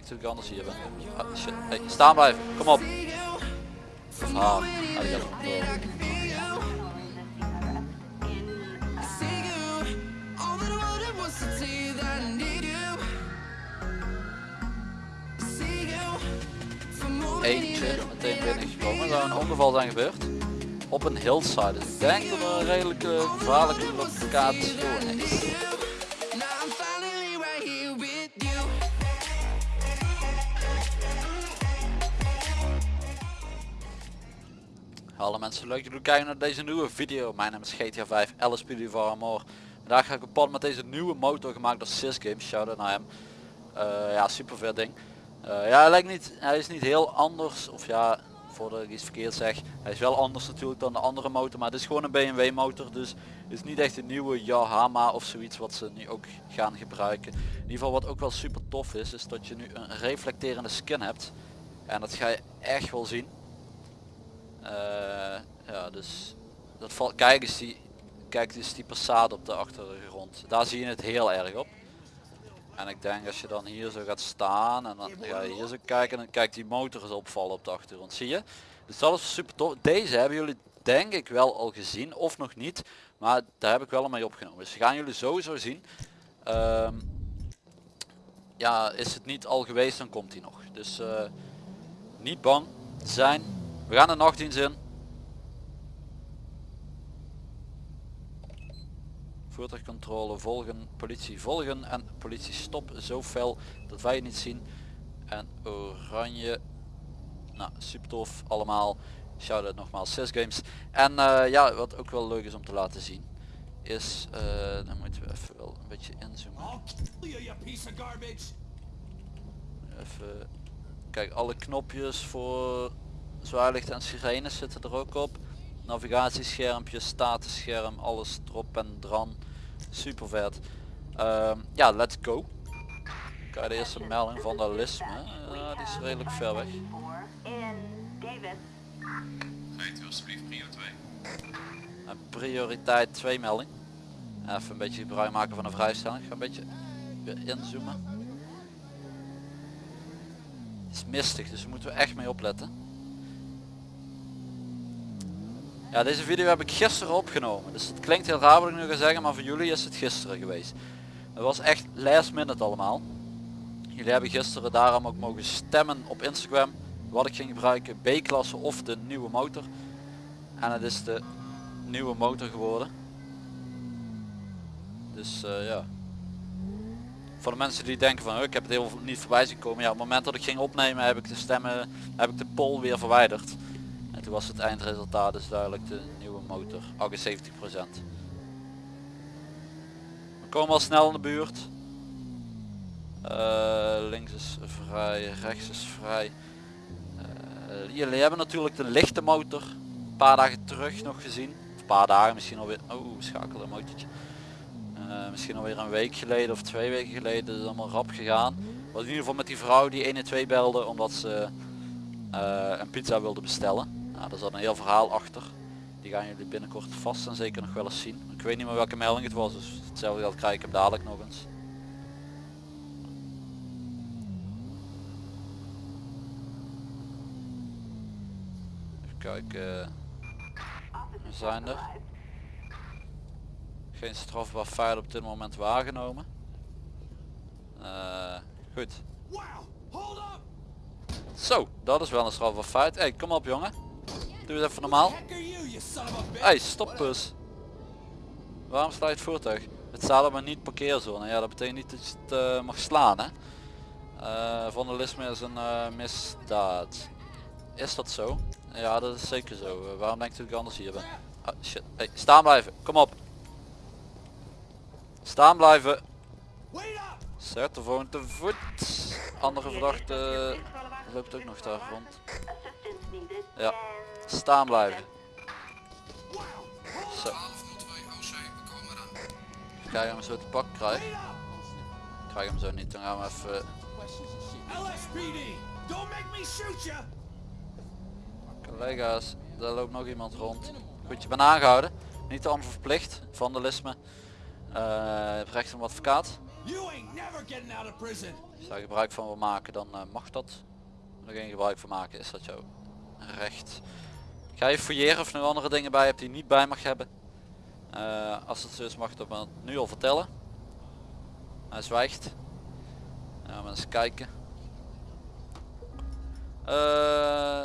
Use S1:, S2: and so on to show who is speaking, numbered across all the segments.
S1: dat ik anders hier ben? Ah, shit. Hey, staan blijven. Kom op. Ah, ah, die gaat door. Eentje meteen binnengekomen. Zou een ongeval zijn gebeurd. Op een hillside. Dus ik denk dat er een redelijke gevaarlijke locatie is. Hallo mensen, leuk dat jullie kijken naar deze nieuwe video. Mijn naam is GTA 5, LSPD voor Amor. Vandaag ga ik op pad met deze nieuwe motor gemaakt door Sys Games. Shout-out naar hem. Eh, ja, super vet ding. Eh, ja, hij, lijkt niet, hij is niet heel anders. Of ja, voordat ik iets verkeerd zeg. Hij is wel anders natuurlijk dan de andere motor. Maar het is gewoon een BMW motor. Dus het is niet echt een nieuwe Yamaha of zoiets wat ze nu ook gaan gebruiken. In ieder geval wat ook wel super tof is. Is dat je nu een reflecterende skin hebt. En dat ga je echt wel zien. Eh, ja, dus dat valt. Kijk eens die, kijk eens die Passat op de achtergrond. Daar zie je het heel erg op. En ik denk als je dan hier zo gaat staan en dan ga je hier zo kijken en dan kijkt die motor eens opvallen op de achtergrond. Zie je? Dus dat is super tof. Deze hebben jullie denk ik wel al gezien of nog niet. Maar daar heb ik wel mee opgenomen. Dus gaan jullie sowieso zien. Ehm, ja, is het niet al geweest dan komt hij nog. Dus eh, niet bang zijn. We gaan de nachtdienst in. Voertuigcontrole volgen, politie volgen en politie stop zo fel dat wij het niet zien. En oranje. Nou, super tof allemaal. Shout out nogmaals 6 games. En eh, ja, wat ook wel leuk is om te laten zien is, uh, dan moeten we even wel een beetje inzoomen. Even, kijk alle knopjes voor zwaarlicht en sirenes zitten er ook op. Navigatieschermpje, statusscherm, alles erop en dran. Super vet. Ehm, ja, let's go. Kijk de eerste melding van de lisme. Uh, die is redelijk ver weg.
S2: Rijdt u alsjeblieft prio 2.
S1: En prioriteit 2 melding. Even een beetje gebruik maken van een vrijstelling. Ik ga een beetje inzoomen. Het is mistig, dus daar moeten we echt mee opletten. Ja, deze video heb ik gisteren opgenomen. Dus het klinkt heel raar wat ik nu ga zeggen, maar voor jullie is het gisteren geweest. Het was echt last minute allemaal. Jullie hebben gisteren daarom ook mogen stemmen op Instagram. Wat ik ging gebruiken, B-klasse of de nieuwe motor. En het is de nieuwe motor geworden. Dus uh, ja. Voor de mensen die denken van ik heb het heel niet voorbij zien komen. Ja, op het moment dat ik ging opnemen heb ik de stemmen, heb ik de poll weer verwijderd. En toen was het eindresultaat dus duidelijk de nieuwe motor, 78%. We komen al snel in de buurt. Uh, links is vrij, rechts is vrij. Uh, jullie hebben natuurlijk de lichte motor een paar dagen terug nog gezien. Een paar dagen misschien alweer. Oh, schakelen motortje. Uh, misschien alweer een week geleden of twee weken geleden is het allemaal rap gegaan. Was in ieder geval met die vrouw die 1 en 2 belde omdat ze een pizza wilde bestellen. Nou, daar zat een heel verhaal achter. Die gaan jullie binnenkort vast en zeker nog wel eens zien. Ik weet niet meer welke melding het was, dus hetzelfde geld krijg ik hem dadelijk nog eens. Even kijken. We zijn er. Geen strafbaar feit op dit moment waargenomen. Uh, goed. Zo, dat is wel een strafbaar feit. Hey, kom op jongen. Doe het even normaal. Hey, stop bus. Waarom sta je het voertuig? Het staat maar niet parkeerzone. Ja, dat betekent niet dat je het uh, mag slaan. Hè? Uh, vandalisme is een uh, misdaad. Is dat zo? Ja, dat is zeker zo. waarom denkt u dat ik anders hier ben? Ah, shit. Hey, staan blijven. Kom op. Staan blijven. Zet de volgende te voet. Andere verdachte loopt ook nog daar rond. Ja, Staan blijven. Zo. Krijg hem zo te pak krijg. Krijg hem zo niet, dan gaan we even... Collega's, daar loopt nog iemand rond. Goed, je bent aangehouden. Niet te onverplicht, vandalisme. Uh, recht advocaat.
S3: Out of prison.
S1: Als je daar gebruik van wil maken dan eh, mag dat. Als er geen gebruik van maken is dat jouw recht. Ik ga je fouilleren of je nog andere dingen bij hebt die je niet bij mag hebben. Eh, als het zo is mag je dat me nu al vertellen. Hij zwijgt. Ja, maar eens kijken. Eh,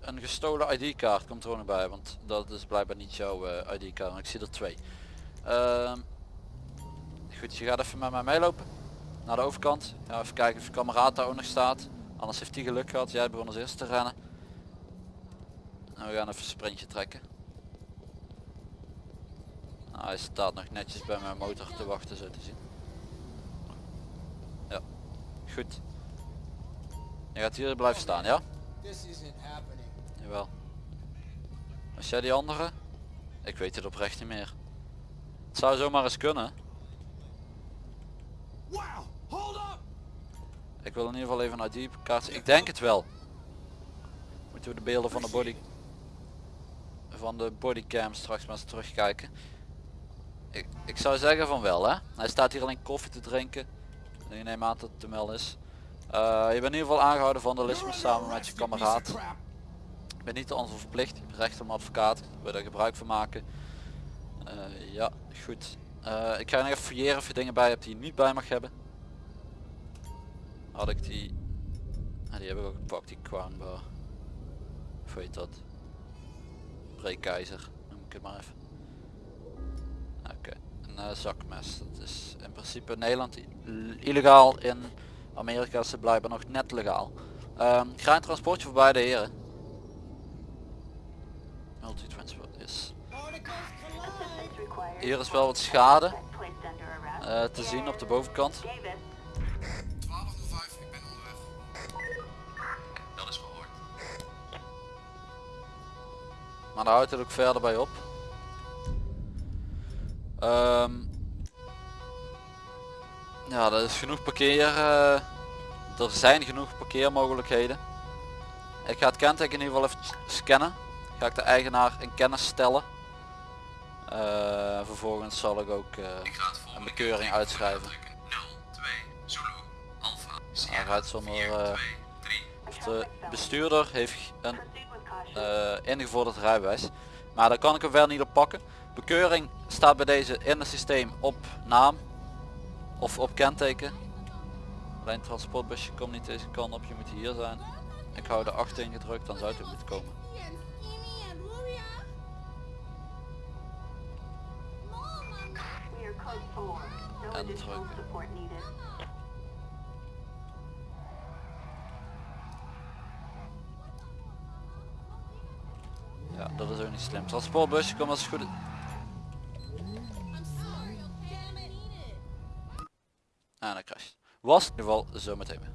S1: een gestolen ID-kaart komt er ook nog bij, want dat is blijkbaar niet jouw eh, ID-kaart. Ik zie er twee. Ehm, goed, je gaat even met mij meelopen naar de overkant. Ja, even kijken of je kameraad daar ook nog staat. Anders heeft hij geluk gehad. Jij begon als eerste te rennen. Nou, we gaan even een sprintje trekken. Nou, hij staat nog netjes bij mijn motor te wachten zo te zien. Ja, goed. Je gaat hier blijven staan, ja? Jawel. Was jij die andere? Ik weet het oprecht niet meer. Het zou zomaar eens kunnen. Ik wil in ieder geval even een ID-kaart. Ik denk het wel. Moeten we de beelden van de body van de bodycam straks maar eens terugkijken. Ik, ik zou zeggen van wel hè. Hij staat hier alleen koffie te drinken. Ik neem aan dat het de mel is. Eh, je bent in ieder geval aangehouden vandalisme samen met je kameraad. Ik ben niet te anders verplicht. Recht een advocaat. Je daar gebruik van maken. Eh, ja, goed. Eh, ik ga nog even fouilleren of je dingen bij hebt die je niet bij mag hebben. Had ik die... Ah, die heb ik ook gepakt, die crown bar. Of weet dat? Breekijzer, noem ik maar even. Oké, een eh, zakmes. Dat is in principe in Nederland illegaal. In Amerika het blijkbaar nog net legaal. Ehm ga een transportje voor beide heren. Multitransport is. Hier is wel wat schade eh, te zien op de bovenkant. Maar daar houdt het ook verder bij op. Ehm, ja, dat is genoeg parkeer. eh, er zijn genoeg parkeermogelijkheden. Ik ga het kenteken in ieder geval even scannen. Ga ik de eigenaar in kennis stellen. Eh, vervolgens zal ik ook eh,
S2: Ik
S1: een bekeuring uitschrijven.
S2: drukken. 0, 2, Zulu, Alpha,
S1: Hij rijdt zonder...
S2: 4, 2, 3.
S1: of de bestuurder heeft een ingevorderd rijbewijs. Maar daar kan ik hem wel niet op pakken. Bekeuring staat bij deze in het systeem op naam of op kenteken. Alleen transportbusje komt niet deze kant op, je moet hier zijn. Ik hou de 8 ingedrukt, dan zou het ook moeten komen. En drukken. Ja, dat is ook niet slim. Transportbusje komt als het goed is. En dan crasht. Was in ieder geval zo meteen weer.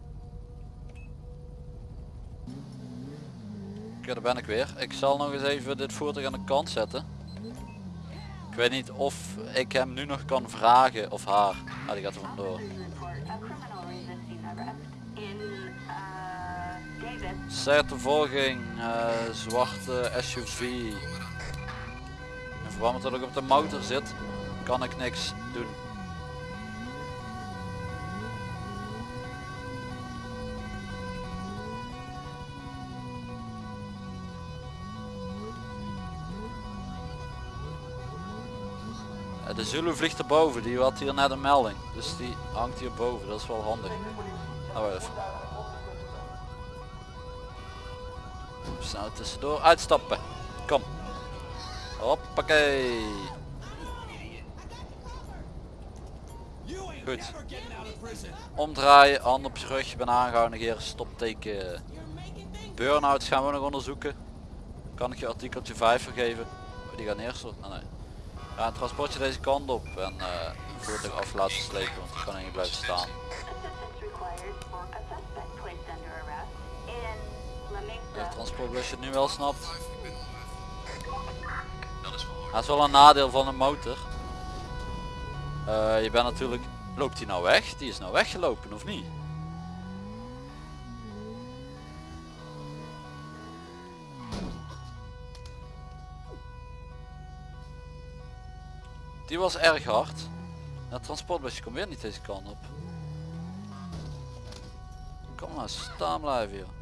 S1: Oké, daar ben ik weer. Ik zal nog eens even dit voertuig aan de kant zetten. Ik weet niet of ik hem nu nog kan vragen of haar. Ah, die gaat er vandoor. Zijtervolging, eh zwarte SUV. In verband met dat ik op de motor zit, kan ik niks doen. Eh, De Zulu vliegt erboven, die had hier net een melding. Dus die hangt hier boven, dat is wel handig. Nou, even. Snel tussendoor uitstappen. Kom. Hoppakee. Goed. Omdraaien, hand op je rug, je bent aangehouden, negeren, stopteken. Burn-outs gaan we nog onderzoeken. Kan ik je artikeltje 5 vergeven? Oh, die gaat eerst. Oh, nee. Ja, een transportje deze kant op en een voertuig af laten slepen, want die kan niet blijven staan. Het transportbusje nu wel snapt.
S2: 5, ik ben onderweg. Dat is
S1: wel een nadeel van een motor. Eh, je bent natuurlijk... Loopt hij nou weg? Die is nou weggelopen of niet? Die was erg hard. Dat transportbusje komt weer niet deze kant op. Kom maar, staan blijven joh.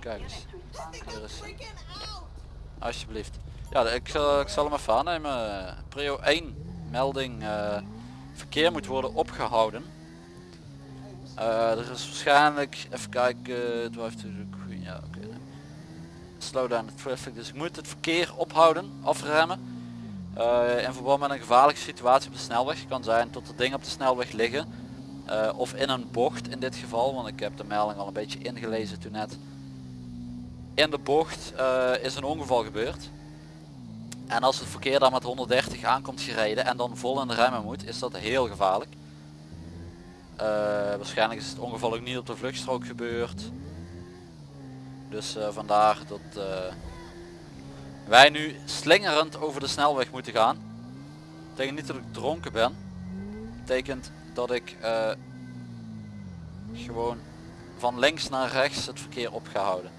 S1: Kijk eens. Hier is! Alsjeblieft. Ja, ik zal, ik zal hem even aannemen. Prio 1 melding eh, verkeer moet worden opgehouden. Eh, er is waarschijnlijk, even kijken, het goed, ja oké. nee. Slow down the traffic, dus ik moet het verkeer ophouden, afremmen. Eh, in verband met een gevaarlijke situatie op de snelweg. kan zijn tot er dingen op de snelweg liggen. Eh, of in een bocht in dit geval, want ik heb de melding al een beetje ingelezen toen net. In de bocht eh, is een ongeval gebeurd. En als het verkeer dan met 130 aankomt gereden en dan vol in de remmen moet, is dat heel gevaarlijk. Eh, waarschijnlijk is het ongeval ook niet op de vluchtstrook gebeurd. Dus vandaar dat wij nu slingerend over de snelweg moeten gaan. Betekent niet dat ik dronken ben. Betekent dat ik eh, gewoon van links naar rechts het verkeer op ga houden.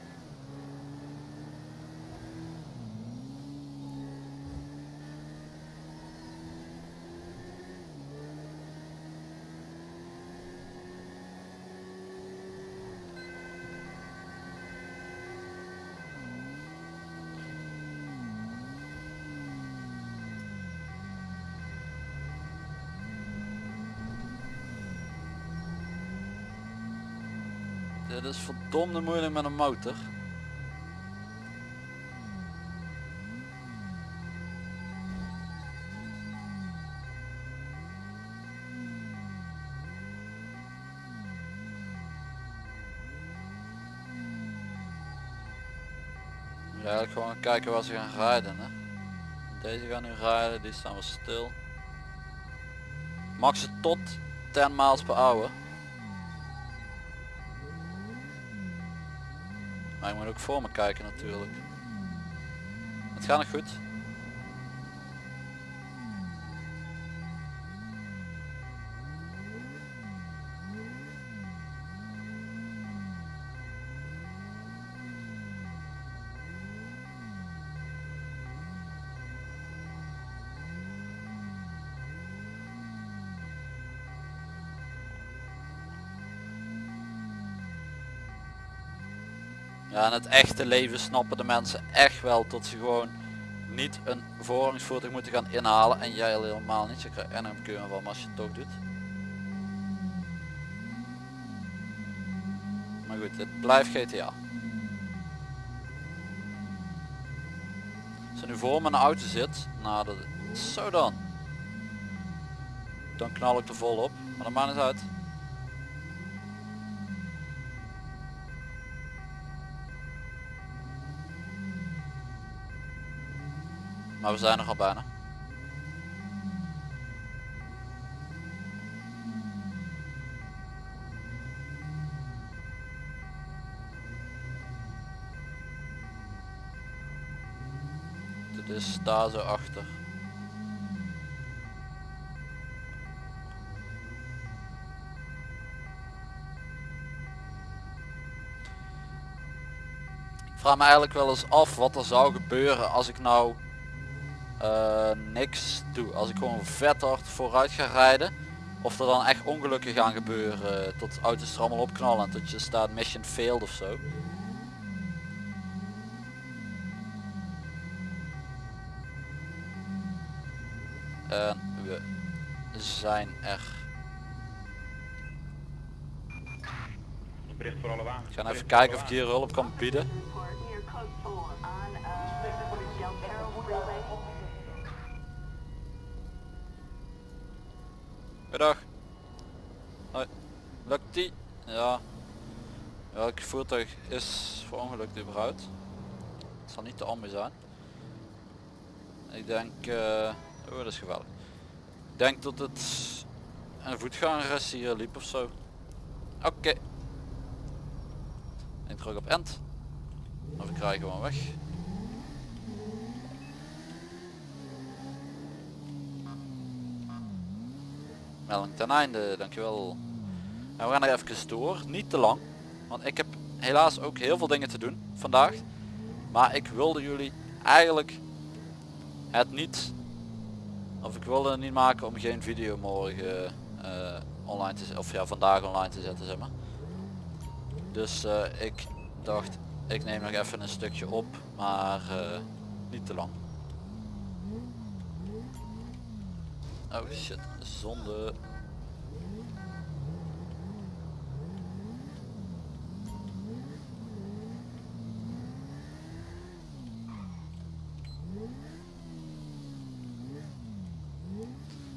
S1: Dit is verdomde moeilijk met een motor. Eigenlijk gewoon kijken waar ze gaan rijden. Hè. Deze gaan nu rijden, die staan wel stil. Max tot 10 miles per hour. Maar ik moet ook voor me kijken natuurlijk. Het gaat nog goed. Ja, in het echte leven snappen de mensen echt wel dat ze gewoon niet een voorrangsvoertuig moeten gaan inhalen en jij al helemaal niet. Je krijgt en een keuren van als je het toch doet. Maar goed, het blijft GTA. Als nu voor mijn auto zit, nou dat zo dan. Dan knal ik er vol op, maar dat maakt niet uit. Maar we zijn er al bijna. Dit is daar zo achter. Vraag me eigenlijk wel eens af wat er zou gebeuren als ik nou eh, niks doe. Als ik gewoon vet hard vooruit ga rijden. Of er dan echt ongelukken gaan gebeuren. Tot auto's er allemaal opknallen. En tot je staat mission failed of zo. En we zijn er.
S4: Bericht voor alle wagens.
S1: Ik ga even kijken of ik hier hulp kan bieden. Goedendag. Hoi. Lukt die? Ja. Welk voertuig is voor ongeluk überhaupt? Het zal niet de ambu zijn. Ik denk... eh oh, dat is gevaarlijk. Ik denk dat het een voetganger is hier liep of zo. Oké. Ik druk op end. Of ik rij gewoon weg. Melding ten einde, dankjewel. En we gaan er even door, niet te lang. Want ik heb helaas ook heel veel dingen te doen vandaag. Maar ik wilde jullie eigenlijk het niet, of ik wilde het niet maken om geen video morgen eh, online te of ja vandaag online te zetten zeg maar. Dus eh, ik dacht ik neem nog even een stukje op, maar eh, niet te lang. Oh shit, zonde.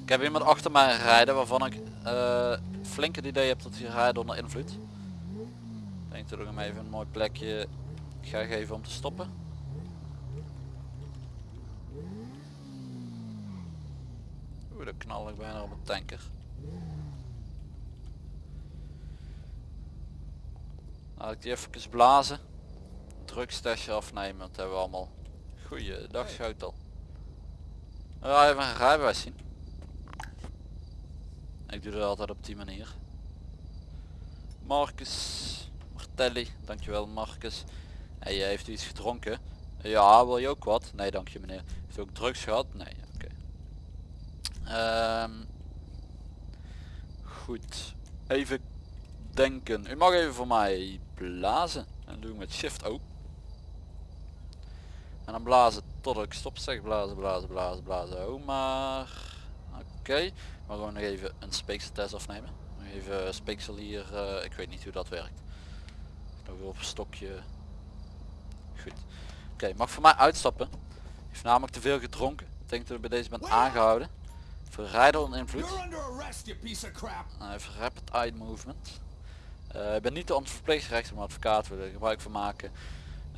S1: Ik heb iemand achter mij rijden waarvan ik eh flink het idee heb dat hij rijdt onder invloed. Ik denk dat ik hem even een mooi plekje ga geven om te stoppen. Oeh, dan knal ik bijna op een tanker. Laat ik die even blazen. Drugstasje afnemen, dat hebben we allemaal. Goeiedag Schoutel. Ja, even een rijbewijs zien. Ik doe dat altijd op die manier. Marcus Martelli, dankjewel Marcus. Je heeft u iets gedronken? Ja, wil je ook wat? Nee, dank je meneer. Heeft u ook drugs gehad? Nee, Ehm, goed. Even denken. U mag even voor mij blazen. En dat doe ik met shift O. En dan blazen tot ik stop zeg. Blazen, blazen, blazen, blazen. Oh maar. Oké. Maar gewoon nog even een speekseltest afnemen. Even speeksel hier. eh, ik weet niet hoe dat werkt. Nog op een stokje. Goed. Oké, mag voor mij uitstappen. Heeft namelijk te veel gedronken. Ik denk dat ik bij deze bent aangehouden. Onder invloed.
S3: Crap.
S1: Nou, even rapid eye movement. Eh, ik ben niet de verpleegrechter, maar advocaat wil er gebruik van maken.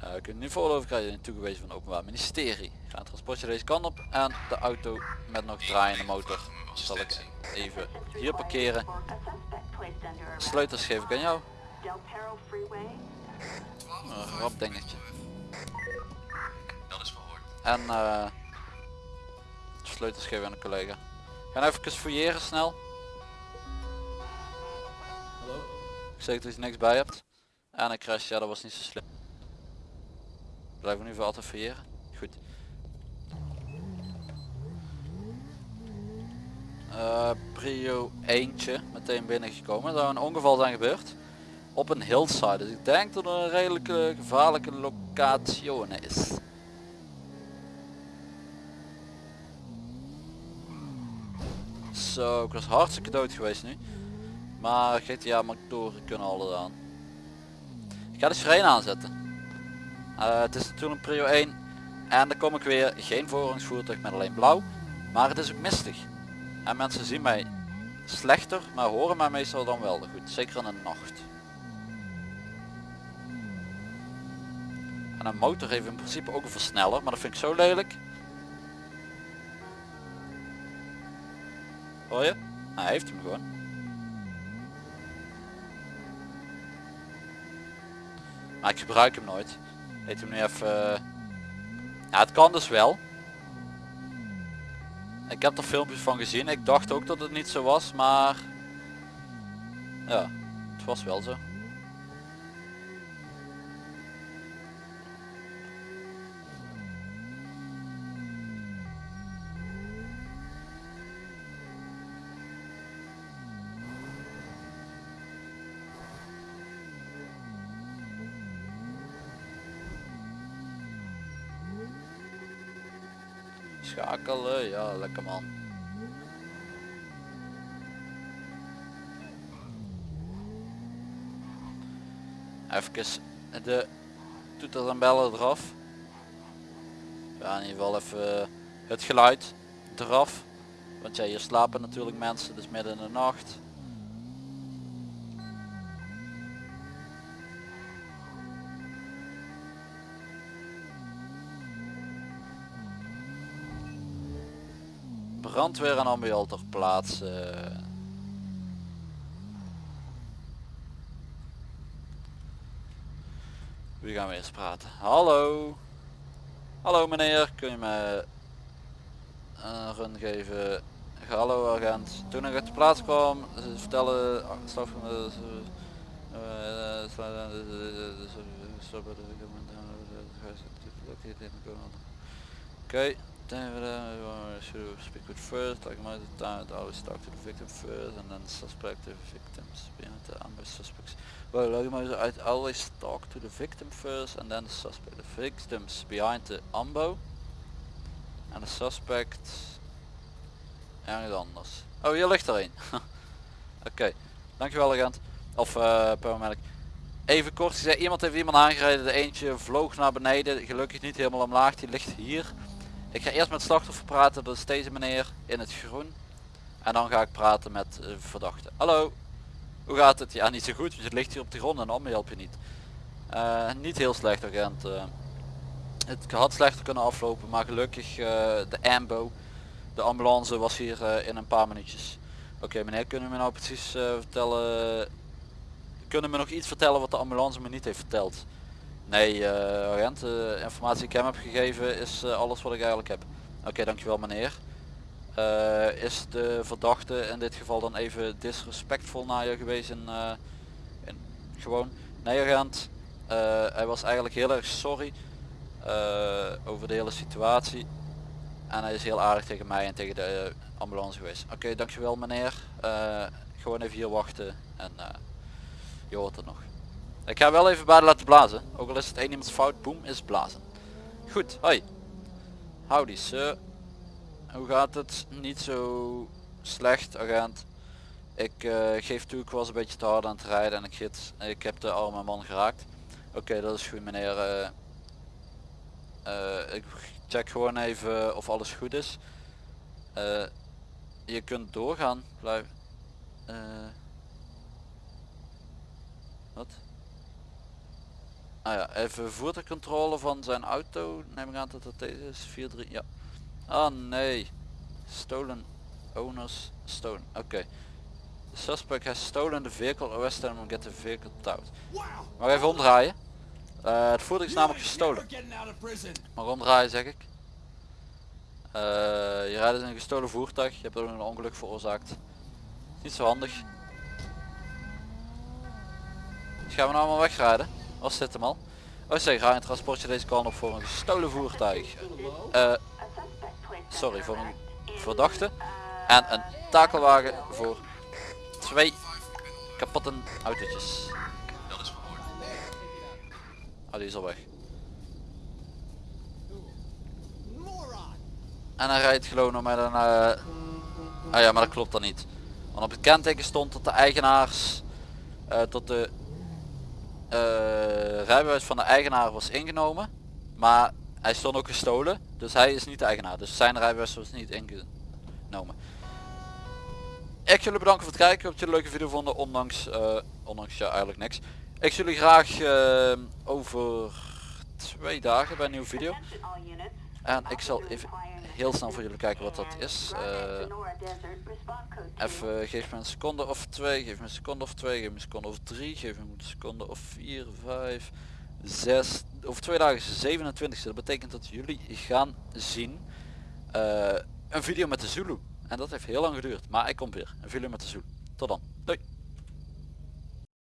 S1: Uh, ik nu voorlopen krijg je toegewezen van het openbaar ministerie. Ga een transportje deze kant op en de auto met nog draaiende motor zal ik even hier parkeren. Sleutels geef ik aan jou.
S5: Del Perro Freeway.
S1: Een rap dingetje.
S2: Dat is verhoord.
S1: En eh sleutels geven aan een collega. Ga nou even fouilleren snel.
S3: Hallo?
S1: Ik zeg dat je niks bij hebt. En een crash, ja dat was niet zo slim. Blijven we nu voor altijd fouilleren? Goed. Eh, prio eentje meteen binnengekomen. Er zou een ongeval zijn gebeurd. Op een hillside. Dus ik denk dat het een redelijk gevaarlijke locatie is. Zo, ik was hartstikke dood geweest nu. Maar GTA motoren kunnen alles aan. Ik ga de sirene aanzetten. Eh, het is natuurlijk prio 1. En dan kom ik weer. Geen voorrangsvoertuig met alleen blauw. Maar het is ook mistig. En mensen zien mij slechter, maar horen mij meestal dan wel goed. Zeker in de nacht. En een motor heeft in principe ook een versneller, maar dat vind ik zo lelijk. Hoor je? Nou, hij heeft hem gewoon. Maar ik gebruik hem nooit. Heet hem nu even... eh, Ja, het kan dus wel. Ik heb er filmpjes van gezien. Ik dacht ook dat het niet zo was, maar... Ja, het was wel zo. Schakelen, ja lekker man. Even de toeters en bellen eraf. Ja, in ieder geval even het geluid eraf. Want ja, hier slapen natuurlijk mensen, dus midden in de nacht. Brandweer en ambulance ter plaatse. Wie gaan we eerst praten? Hallo. Hallo meneer, kun je me een run geven? Hallo agent. Toen ik uit de plaats kwam, ze vertellen eh, Okay, uh, should speak with first, like most of the time, I always talk to the victim first and then suspective victims behind the ambush suspects. Well, like most, I always talk to the victim first and then the suspect. The victims behind the ambo en de suspect ergens anders. Oh, hier ligt er een. Oké, dankjewel agent. Of uh, paramedic. Even kort gezegd, iemand heeft iemand aangereden. De eentje vloog naar beneden. Gelukkig niet helemaal omlaag. Die ligt hier. Ik ga eerst met slachtoffer praten. Dat is deze meneer in het groen. En dan ga ik praten met de verdachte. Hallo. Hoe gaat het? Ja, niet zo goed. Want je ligt hier op de grond en om help je niet. Eh, niet heel slecht agent. eh. het had slechter kunnen aflopen. Maar gelukkig de ambo. De ambulance was hier in een paar minuutjes. Oké meneer, kunnen we nou precies vertellen... Kunnen we nog iets vertellen wat de ambulance me niet heeft verteld? Nee eh, agent, de informatie die ik hem heb gegeven is eh, alles wat ik eigenlijk heb. Oké, dankjewel meneer. Eh, is de verdachte in dit geval dan even disrespectvol naar je geweest in, eh, gewoon? Nee agent, Eh, hij was eigenlijk heel erg sorry eh, over de hele situatie. En hij is heel aardig tegen mij en tegen de eh, ambulance geweest. Oké, dankjewel meneer. Eh, gewoon even hier wachten en eh, je hoort het nog. Ik ga wel even bij laten blazen. Ook al is het één iemands fout, boem, is blazen. Goed, hoi. Howdy sir. Hoe gaat het? Niet zo slecht agent. Ik eh, geef toe, ik was een beetje te hard aan het rijden en ik, giet, ik heb de arme man geraakt. Oké, dat is goed meneer. eh. Eh, ik check gewoon even of alles goed is. Je kunt doorgaan. Blijf. wat? Ah ja, even voertuigcontrole van zijn auto. Neem ik aan dat dat deze is. 4-3, ja. Ah nee. Stolen owners stolen. Oké. Suspect has stolen the vehicle. Arrest him and get the vehicle towed. Maar even omdraaien. Eh, het voertuig is namelijk gestolen. Maar omdraaien zeg ik. Eh, je rijdt in een gestolen voertuig. Je hebt ook een ongeluk veroorzaakt. Niet zo handig. Dus gaan we nou allemaal wegrijden? Was dit hem al? Oh zeg, ga een transportje deze kant op voor een gestolen voertuig. Eh, sorry, voor een verdachte.
S5: uh,
S1: En een takelwagen voor twee kapotte autootjes.
S2: Dat is verhoord.
S1: Oh, die is al weg. En hij rijdt gewoon nog met een... eh, Ah ja, maar dat klopt dan niet. Want op het kenteken stond dat de eigenaars... eh tot de rijbewijs van de eigenaar was ingenomen. Maar hij stond ook gestolen. Dus hij is niet de eigenaar. Dus zijn rijbewijs was niet ingenomen. Ik jullie bedanken voor het kijken. Ik hoop dat jullie een leuke video vonden. Ondanks, eh, ondanks ja eigenlijk niks. Ik zie jullie graag eh, over twee dagen bij een nieuwe video. En ik zal even heel snel voor jullie kijken wat dat is. Eh, even, geef me een seconde of twee, geef me een seconde of twee, geef me een seconde of drie, geef me een seconde of vier, vijf, zes. Over twee dagen is de 27 Dat betekent dat jullie gaan zien eh, een video met de Zulu. En dat heeft heel lang geduurd. Maar ik kom weer. Een video met de Zulu. Tot dan. Doei.